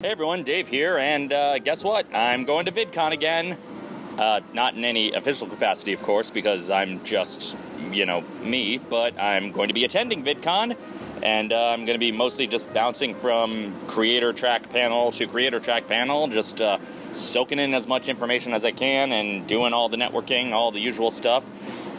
Hey everyone, Dave here, and uh, guess what? I'm going to VidCon again. Uh, not in any official capacity, of course, because I'm just, you know, me, but I'm going to be attending VidCon, and uh, I'm going to be mostly just bouncing from creator track panel to creator track panel, just uh, soaking in as much information as I can and doing all the networking, all the usual stuff.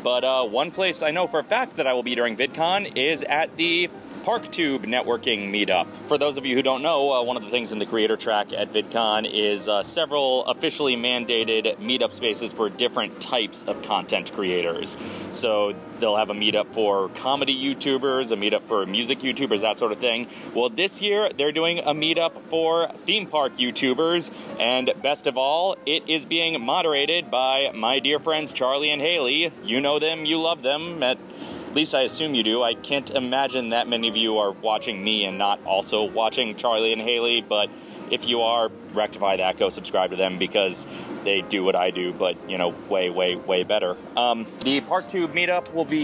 But uh, one place I know for a fact that I will be during VidCon is at the ParkTube networking meetup. For those of you who don't know, uh, one of the things in the creator track at VidCon is uh, several officially mandated meetup spaces for different types of content creators. So they'll have a meetup for comedy YouTubers, a meetup for music YouTubers, that sort of thing. Well, this year they're doing a meetup for theme park YouTubers, and best of all, it is being moderated by my dear friends Charlie and Haley. You know them, you love them at at least I assume you do. I can't imagine that many of you are watching me and not also watching Charlie and Haley, but if you are, rectify that. Go subscribe to them because they do what I do, but you know, way, way, way better. Um, the ParkTube meetup will be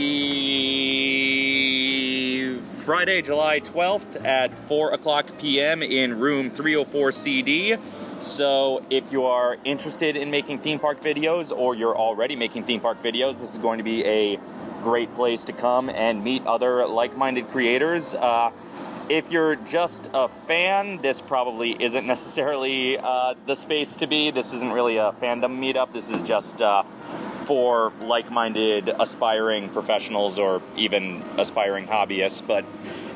Friday, July 12th at 4 o'clock p.m. in room 304 CD. So, if you are interested in making theme park videos or you're already making theme park videos, this is going to be a great place to come and meet other like-minded creators. Uh, if you're just a fan, this probably isn't necessarily uh, the space to be. This isn't really a fandom meetup. This is just uh, for like-minded aspiring professionals or even aspiring hobbyists. But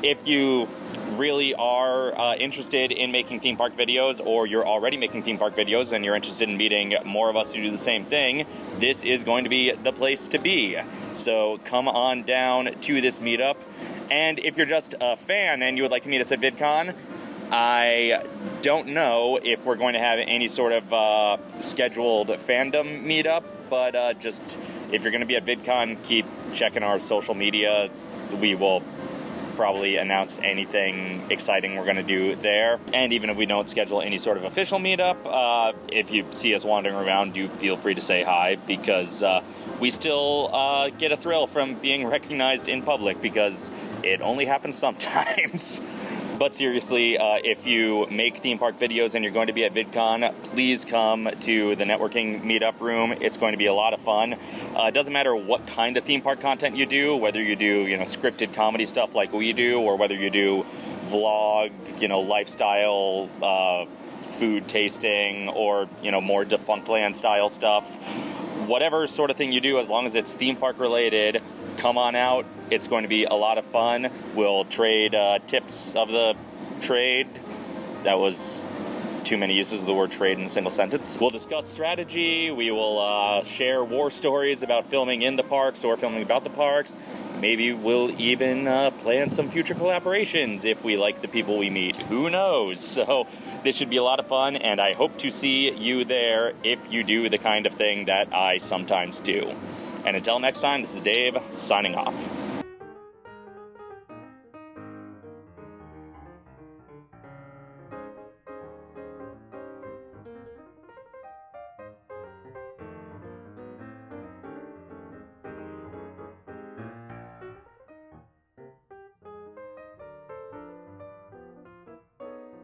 if you really are uh, interested in making theme park videos or you're already making theme park videos and you're interested in meeting more of us who do the same thing, this is going to be the place to be. So come on down to this meetup. And if you're just a fan and you would like to meet us at VidCon, I don't know if we're going to have any sort of uh, scheduled fandom meetup, but uh, just if you're going to be at VidCon, keep checking our social media. We will probably announce anything exciting we're going to do there. And even if we don't schedule any sort of official meetup, uh, if you see us wandering around, do feel free to say hi because uh, we still uh, get a thrill from being recognized in public because it only happens sometimes. But seriously, uh, if you make theme park videos and you're going to be at VidCon, please come to the networking meetup room. It's going to be a lot of fun. Uh, it doesn't matter what kind of theme park content you do, whether you do you know scripted comedy stuff like we do, or whether you do vlog, you know lifestyle. Uh, food tasting or you know more Defunctland style stuff whatever sort of thing you do as long as it's theme park related come on out. It's going to be a lot of fun. We'll trade uh, tips of the trade. That was too many uses of the word trade in a single sentence. We'll discuss strategy. We will uh, share war stories about filming in the parks or filming about the parks. Maybe we'll even uh, plan some future collaborations if we like the people we meet. Who knows? So, this should be a lot of fun, and I hope to see you there if you do the kind of thing that I sometimes do. And until next time, this is Dave signing off.